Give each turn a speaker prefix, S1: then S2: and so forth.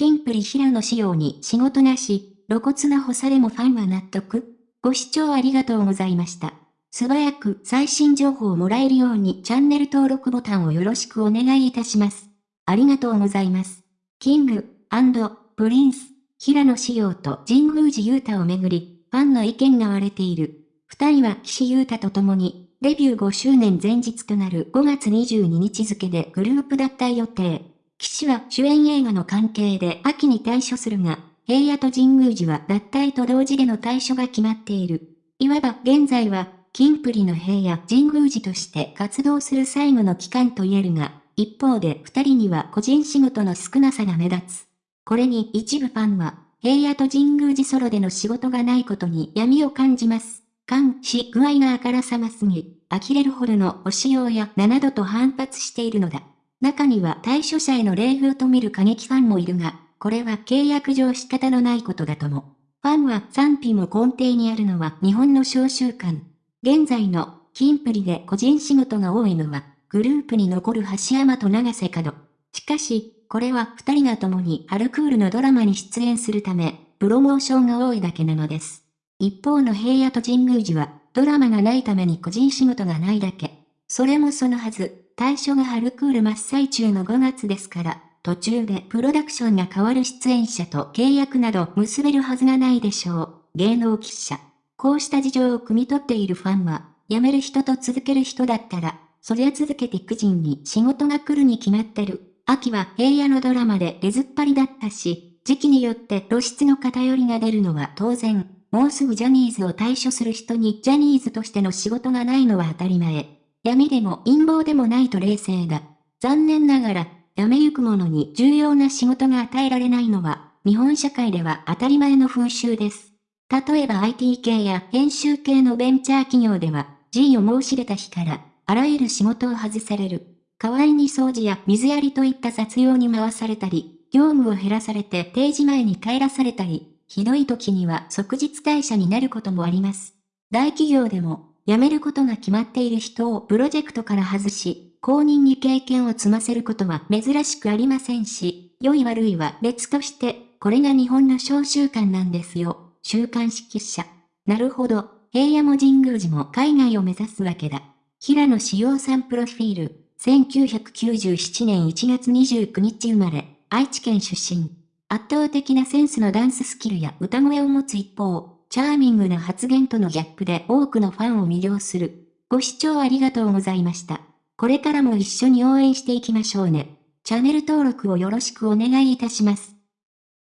S1: キンプリ平野仕様に仕事なし、露骨な干されもファンは納得ご視聴ありがとうございました。素早く最新情報をもらえるようにチャンネル登録ボタンをよろしくお願いいたします。ありがとうございます。キングアンドプリンス、平野紫耀と神宮寺勇太をめぐり、ファンの意見が割れている。二人は岸優太と共に、デビュー5周年前日となる5月22日付でグループ脱退予定。岸は主演映画の関係で秋に退所するが、平野と神宮寺は脱退と同時での退所が決まっている。いわば現在は、キンプリの平野神宮寺として活動する最後の期間と言えるが、一方で二人には個人仕事の少なさが目立つ。これに一部ファンは、平野と神宮寺ソロでの仕事がないことに闇を感じます。監視具合があからさますぎ、呆れるほどのお仕様や7度と反発しているのだ。中には対処者への礼遇と見る過激ファンもいるが、これは契約上仕方のないことだとも。ファンは賛否も根底にあるのは日本の召集感。現在の、キンプリで個人仕事が多いのは、グループに残る橋山と長瀬角。しかし、これは二人が共にアルクールのドラマに出演するため、プロモーションが多いだけなのです。一方の平野と神宮寺は、ドラマがないために個人仕事がないだけ。それもそのはず、対象がアルクール真っ最中の5月ですから、途中でプロダクションが変わる出演者と契約など結べるはずがないでしょう。芸能記者。こうした事情を汲み取っているファンは、辞める人と続ける人だったら、そりゃ続けていく人に仕事が来るに決まってる。秋は平野のドラマで出ずっぱりだったし、時期によって露出の偏りが出るのは当然。もうすぐジャニーズを退所する人にジャニーズとしての仕事がないのは当たり前。闇でも陰謀でもないと冷静だ。残念ながら、辞めゆく者に重要な仕事が与えられないのは、日本社会では当たり前の風習です。例えば IT 系や編集系のベンチャー企業では、G を申し出た日から、あらゆる仕事を外される。代わりに掃除や水やりといった雑用に回されたり、業務を減らされて定時前に帰らされたり、ひどい時には即日退社になることもあります。大企業でも、辞めることが決まっている人をプロジェクトから外し、公認に経験を積ませることは珍しくありませんし、良い悪いは別として、これが日本の小習慣なんですよ。週刊誌記者。なるほど、平野も神宮寺も海外を目指すわけだ。平野志陽さんプロフィール。1997年1月29日生まれ、愛知県出身。圧倒的なセンスのダンススキルや歌声を持つ一方、チャーミングな発言とのギャップで多くのファンを魅了する。ご視聴ありがとうございました。これからも一緒に応援していきましょうね。チャンネル登録をよろしくお願いいたします。